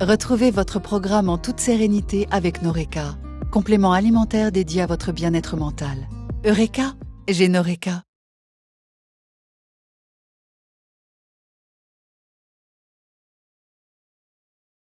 Retrouvez votre programme en toute sérénité avec Noreca, complément alimentaire dédié à votre bien-être mental. Eureka, j'ai Noreca.